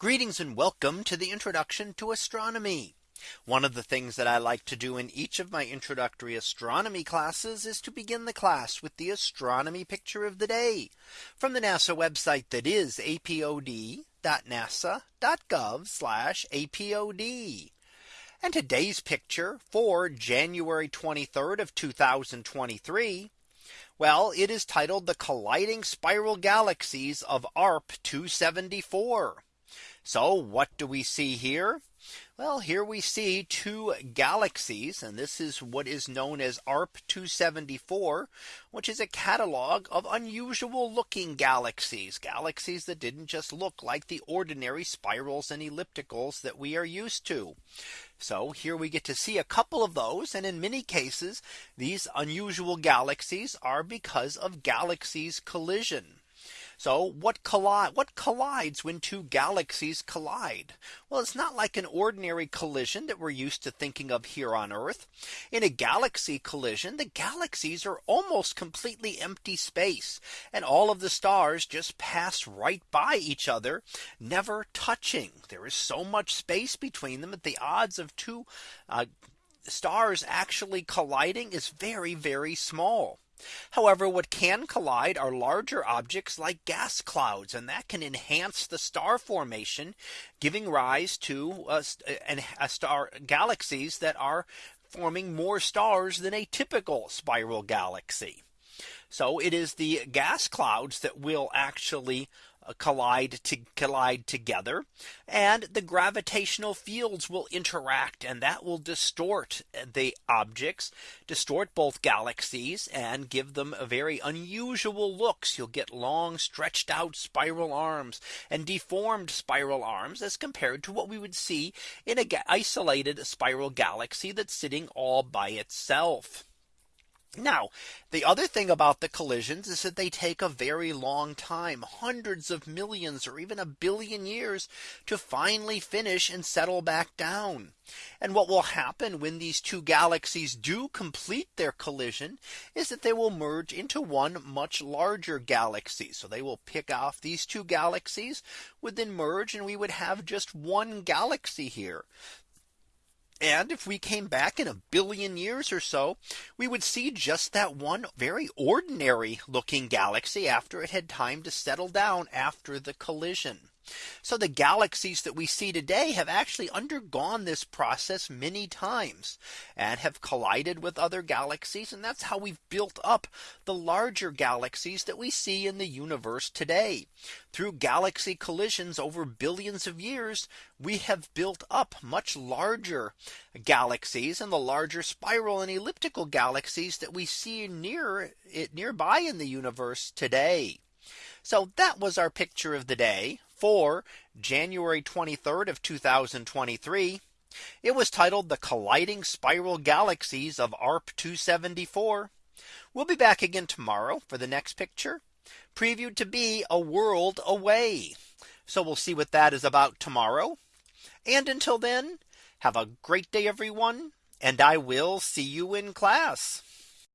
Greetings and welcome to the introduction to astronomy. One of the things that I like to do in each of my introductory astronomy classes is to begin the class with the astronomy picture of the day from the NASA website that is apod.nasa.gov apod. And today's picture for January 23rd of 2023. Well, it is titled the colliding spiral galaxies of ARP 274. So what do we see here? Well, here we see two galaxies, and this is what is known as ARP 274, which is a catalog of unusual looking galaxies, galaxies that didn't just look like the ordinary spirals and ellipticals that we are used to. So here we get to see a couple of those. And in many cases, these unusual galaxies are because of galaxies collision. So what collide what collides when two galaxies collide? Well, it's not like an ordinary collision that we're used to thinking of here on Earth. In a galaxy collision, the galaxies are almost completely empty space. And all of the stars just pass right by each other, never touching. There is so much space between them that the odds of two uh, stars actually colliding is very, very small. However, what can collide are larger objects like gas clouds and that can enhance the star formation giving rise to a, a star galaxies that are forming more stars than a typical spiral galaxy. So it is the gas clouds that will actually uh, Uh, collide to collide together and the gravitational fields will interact and that will distort uh, the objects distort both galaxies and give them a very unusual looks you'll get long stretched out spiral arms and deformed spiral arms as compared to what we would see in a isolated spiral galaxy that's sitting all by itself. Now, the other thing about the collisions is that they take a very long time, hundreds of millions or even a billion years to finally finish and settle back down. And what will happen when these two galaxies do complete their collision is that they will merge into one much larger galaxy. So they will pick off these two galaxies would then merge and we would have just one galaxy here. And if we came back in a billion years or so, we would see just that one very ordinary looking galaxy after it had time to settle down after the collision. So the galaxies that we see today have actually undergone this process many times and have collided with other galaxies. And that's how we've built up the larger galaxies that we see in the universe today. Through galaxy collisions over billions of years, we have built up much larger galaxies and the larger spiral and elliptical galaxies that we see near it nearby in the universe today. So that was our picture of the day for January 23rd of 2023. It was titled the colliding spiral galaxies of ARP 274. We'll be back again tomorrow for the next picture previewed to be a world away. So we'll see what that is about tomorrow. And until then, have a great day, everyone. And I will see you in class.